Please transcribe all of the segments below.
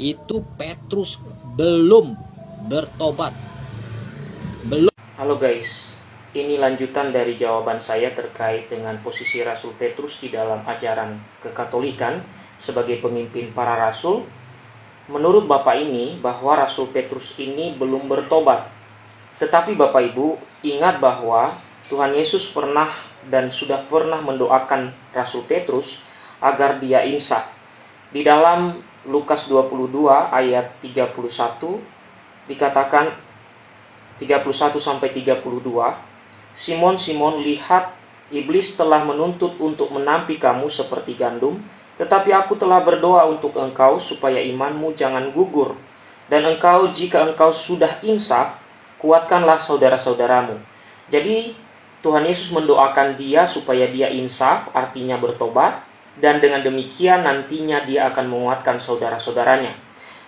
itu Petrus belum bertobat. Belum. Halo guys, ini lanjutan dari jawaban saya terkait dengan posisi Rasul Petrus di dalam ajaran kekatolikan sebagai pemimpin para rasul. Menurut Bapak ini bahwa Rasul Petrus ini belum bertobat. Tetapi Bapak Ibu ingat bahwa Tuhan Yesus pernah dan sudah pernah mendoakan Rasul Petrus agar dia insaf. Di dalam Lukas 22 ayat 31 dikatakan 31 sampai 32 Simon Simon lihat iblis telah menuntut untuk menampi kamu seperti gandum tetapi aku telah berdoa untuk engkau supaya imanmu jangan gugur. Dan engkau jika engkau sudah insaf kuatkanlah saudara-saudaramu. Jadi Tuhan Yesus mendoakan dia supaya dia insaf artinya bertobat dan dengan demikian nantinya dia akan menguatkan saudara-saudaranya.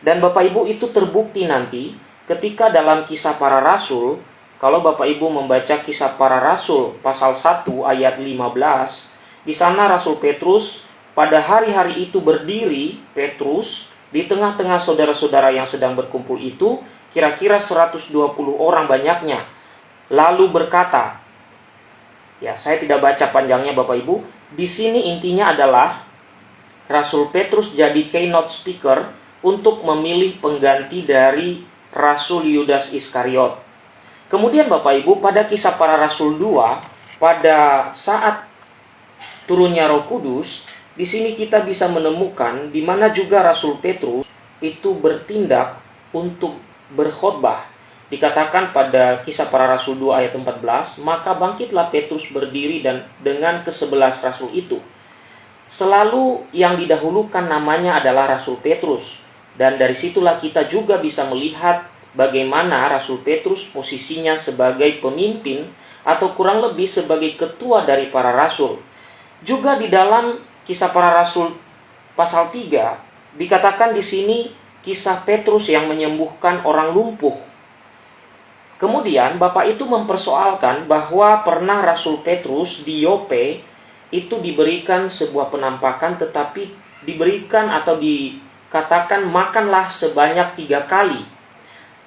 Dan Bapak Ibu itu terbukti nanti ketika dalam kisah para rasul, kalau Bapak Ibu membaca kisah para rasul pasal 1 ayat 15, di sana Rasul Petrus pada hari-hari itu berdiri, Petrus, di tengah-tengah saudara-saudara yang sedang berkumpul itu, kira-kira 120 orang banyaknya, lalu berkata, Ya, saya tidak baca panjangnya Bapak Ibu. Di sini intinya adalah Rasul Petrus jadi keynote speaker untuk memilih pengganti dari Rasul Yudas Iskariot. Kemudian Bapak Ibu pada kisah para rasul 2 pada saat turunnya Roh Kudus, di sini kita bisa menemukan di mana juga Rasul Petrus itu bertindak untuk berkhotbah Dikatakan pada kisah para rasul 2 ayat 14, maka bangkitlah Petrus berdiri dan dengan kesebelas rasul itu. Selalu yang didahulukan namanya adalah Rasul Petrus. Dan dari situlah kita juga bisa melihat bagaimana Rasul Petrus posisinya sebagai pemimpin atau kurang lebih sebagai ketua dari para rasul. Juga di dalam kisah para rasul pasal 3 dikatakan di sini kisah Petrus yang menyembuhkan orang lumpuh Kemudian Bapak itu mempersoalkan bahwa pernah Rasul Petrus di Yope itu diberikan sebuah penampakan tetapi diberikan atau dikatakan makanlah sebanyak tiga kali.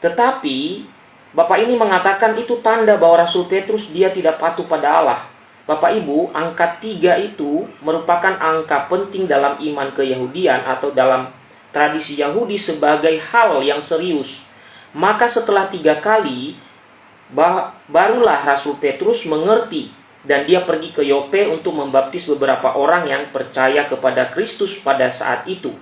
Tetapi Bapak ini mengatakan itu tanda bahwa Rasul Petrus dia tidak patuh pada Allah. Bapak Ibu, angka tiga itu merupakan angka penting dalam iman keyahudian atau dalam tradisi Yahudi sebagai hal yang serius. Maka setelah tiga kali, barulah Rasul Petrus mengerti dan dia pergi ke Yope untuk membaptis beberapa orang yang percaya kepada Kristus pada saat itu.